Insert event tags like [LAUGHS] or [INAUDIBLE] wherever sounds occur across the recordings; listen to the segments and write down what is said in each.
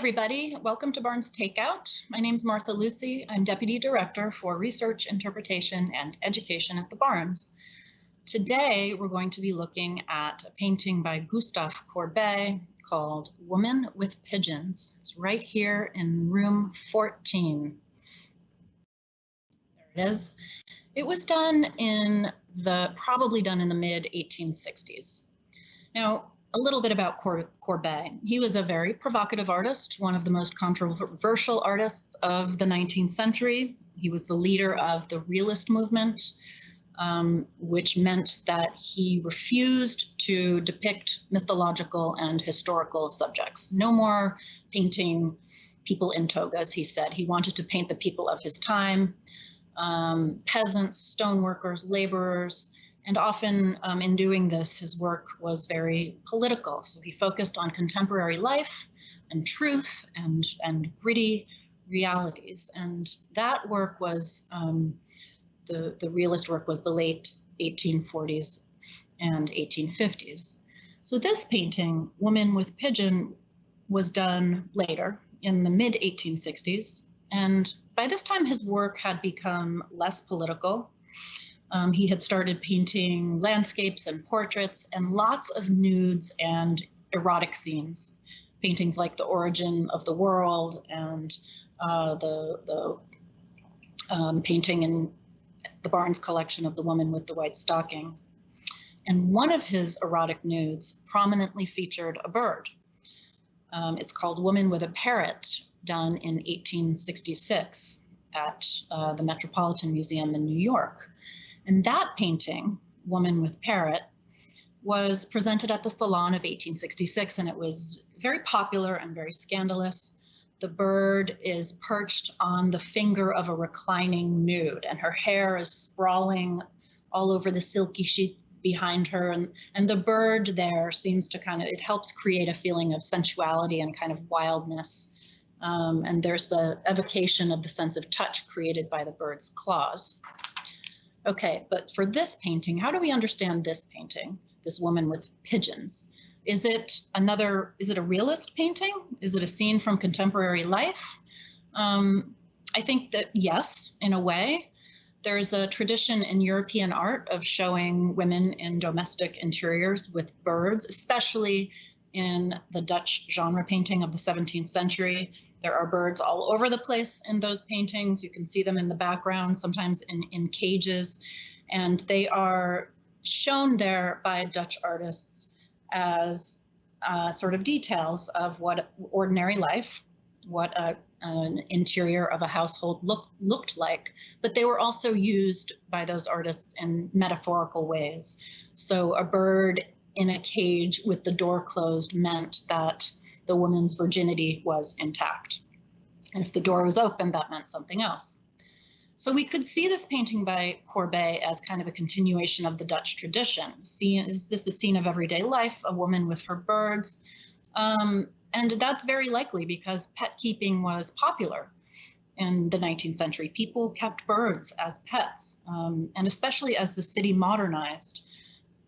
everybody. Welcome to Barnes Takeout. My name is Martha Lucy. I'm Deputy Director for Research, Interpretation, and Education at the Barnes. Today, we're going to be looking at a painting by Gustave Courbet called Woman with Pigeons. It's right here in room 14. There it is. It was done in the, probably done in the mid 1860s. Now, a little bit about Courbet. He was a very provocative artist, one of the most controversial artists of the 19th century. He was the leader of the realist movement, um, which meant that he refused to depict mythological and historical subjects. No more painting people in togas, he said. He wanted to paint the people of his time, um, peasants, stoneworkers, laborers, and often um, in doing this, his work was very political. So he focused on contemporary life and truth and, and gritty realities. And that work was, um, the, the realist work was the late 1840s and 1850s. So this painting, Woman with Pigeon, was done later in the mid 1860s. And by this time, his work had become less political um, he had started painting landscapes and portraits and lots of nudes and erotic scenes, paintings like The Origin of the World and uh, the, the um, painting in the Barnes collection of The Woman with the White Stocking. And one of his erotic nudes prominently featured a bird. Um, it's called Woman with a Parrot, done in 1866 at uh, the Metropolitan Museum in New York. And that painting, Woman with Parrot, was presented at the Salon of 1866, and it was very popular and very scandalous. The bird is perched on the finger of a reclining nude, and her hair is sprawling all over the silky sheets behind her. And, and the bird there seems to kind of, it helps create a feeling of sensuality and kind of wildness. Um, and there's the evocation of the sense of touch created by the bird's claws. Okay, but for this painting, how do we understand this painting, this woman with pigeons? Is it another, is it a realist painting? Is it a scene from contemporary life? Um, I think that yes, in a way. There's a tradition in European art of showing women in domestic interiors with birds, especially in the Dutch genre painting of the 17th century. There are birds all over the place in those paintings. You can see them in the background, sometimes in, in cages, and they are shown there by Dutch artists as uh, sort of details of what ordinary life, what a, an interior of a household look, looked like, but they were also used by those artists in metaphorical ways. So a bird in a cage with the door closed meant that the woman's virginity was intact. And if the door was open, that meant something else. So we could see this painting by Courbet as kind of a continuation of the Dutch tradition. See, is this a scene of everyday life, a woman with her birds? Um, and that's very likely because pet keeping was popular in the 19th century. People kept birds as pets, um, and especially as the city modernized,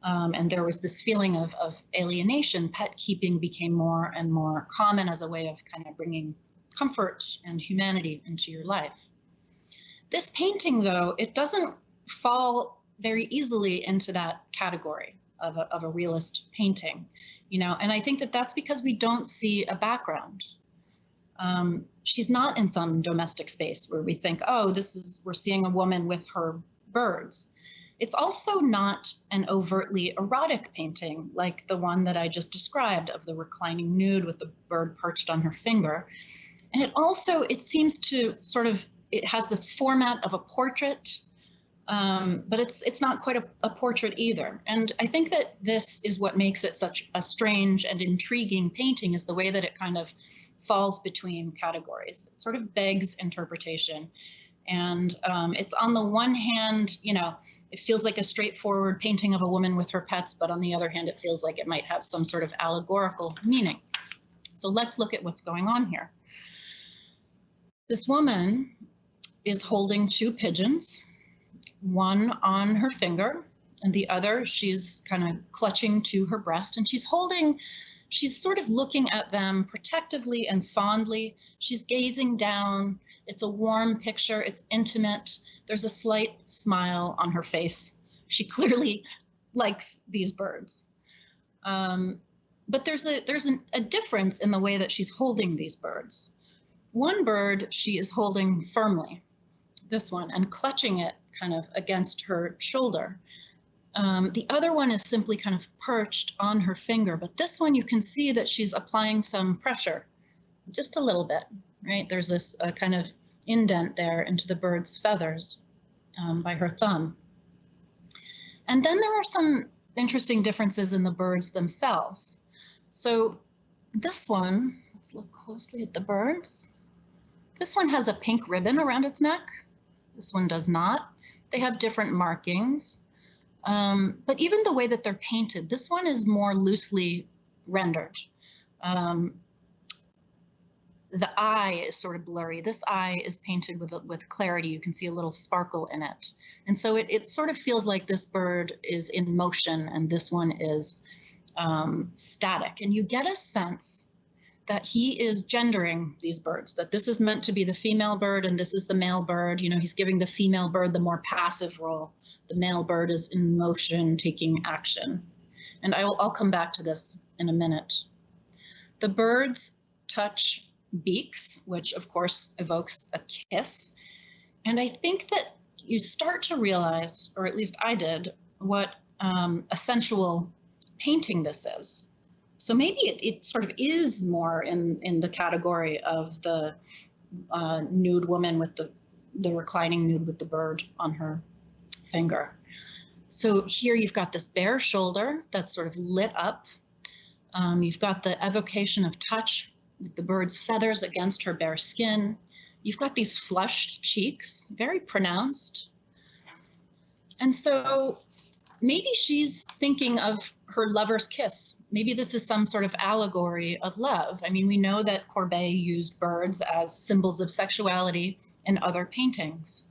um, and there was this feeling of, of alienation, pet keeping became more and more common as a way of kind of bringing comfort and humanity into your life. This painting, though, it doesn't fall very easily into that category of a, of a realist painting, you know, and I think that that's because we don't see a background. Um, she's not in some domestic space where we think, oh, this is, we're seeing a woman with her birds. It's also not an overtly erotic painting like the one that I just described of the reclining nude with the bird perched on her finger. And it also, it seems to sort of, it has the format of a portrait, um, but it's it's not quite a, a, portrait either. And I think that this is what makes it such a strange and intriguing painting is the way that it kind of falls between categories. It sort of begs interpretation. And um, it's on the one hand, you know, it feels like a straightforward painting of a woman with her pets, but on the other hand, it feels like it might have some sort of allegorical meaning. So let's look at what's going on here. This woman is holding two pigeons, one on her finger and the other she's kind of clutching to her breast and she's holding she's sort of looking at them protectively and fondly she's gazing down it's a warm picture. It's intimate. There's a slight smile on her face. She [LAUGHS] clearly likes these birds. Um, but there's a there's an, a difference in the way that she's holding these birds. One bird she is holding firmly this one and clutching it kind of against her shoulder. Um, the other one is simply kind of perched on her finger, but this one you can see that she's applying some pressure, just a little bit, right? There's this a kind of indent there into the bird's feathers um, by her thumb. And then there are some interesting differences in the birds themselves. So this one, let's look closely at the birds. This one has a pink ribbon around its neck. This one does not. They have different markings. Um, but even the way that they're painted, this one is more loosely rendered. Um, the eye is sort of blurry. This eye is painted with with clarity. You can see a little sparkle in it. And so it, it sort of feels like this bird is in motion and this one is um, static. And you get a sense that he is gendering these birds, that this is meant to be the female bird and this is the male bird. You know, he's giving the female bird the more passive role the male bird is in motion, taking action. And I will, I'll come back to this in a minute. The birds touch beaks, which of course evokes a kiss. And I think that you start to realize, or at least I did, what um, a sensual painting this is. So maybe it, it sort of is more in, in the category of the uh, nude woman with the, the reclining nude with the bird on her finger. So here you've got this bare shoulder that's sort of lit up. Um, you've got the evocation of touch the bird's feathers against her bare skin. You've got these flushed cheeks, very pronounced. And so maybe she's thinking of her lover's kiss. Maybe this is some sort of allegory of love. I mean, we know that Courbet used birds as symbols of sexuality in other paintings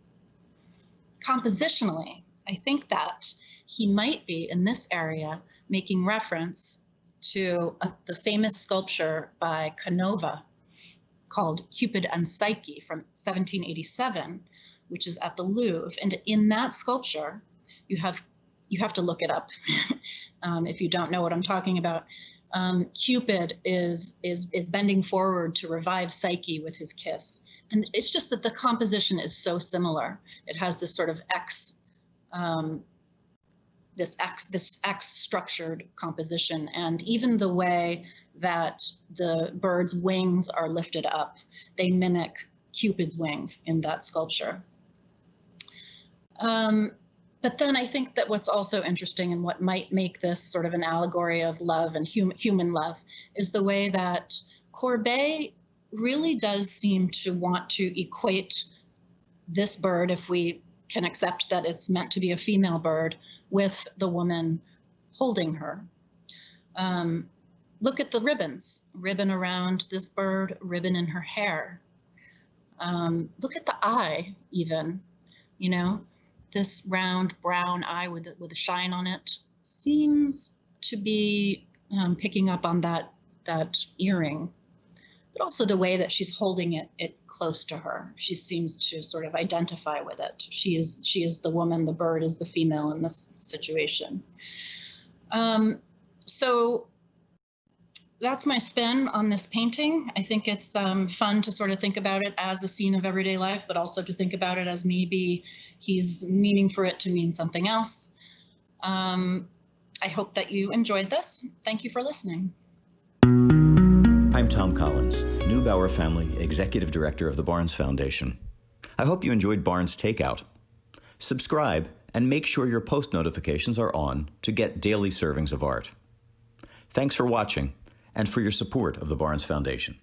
compositionally, I think that he might be in this area making reference to a, the famous sculpture by Canova called Cupid and Psyche from 1787, which is at the Louvre. And in that sculpture, you have you have to look it up [LAUGHS] um, if you don't know what I'm talking about. Um, Cupid is is is bending forward to revive Psyche with his kiss, and it's just that the composition is so similar. It has this sort of X, um, this X, this X structured composition, and even the way that the bird's wings are lifted up, they mimic Cupid's wings in that sculpture. Um, but then I think that what's also interesting and what might make this sort of an allegory of love and hum human love is the way that Courbet really does seem to want to equate this bird, if we can accept that it's meant to be a female bird, with the woman holding her. Um, look at the ribbons, ribbon around this bird, ribbon in her hair. Um, look at the eye, even, you know, this round brown eye with, with a shine on it seems to be um, picking up on that, that earring but also the way that she's holding it it close to her. She seems to sort of identify with it. She is she is the woman, the bird is the female in this situation. Um, so that's my spin on this painting. I think it's um, fun to sort of think about it as a scene of everyday life, but also to think about it as maybe he's meaning for it to mean something else. Um, I hope that you enjoyed this. Thank you for listening. I'm Thom Collins, Neubauer Family Executive Director of the Barnes Foundation. I hope you enjoyed Barnes Takeout. Subscribe and make sure your post notifications are on to get daily servings of art. Thanks for watching and for your support of the Barnes Foundation.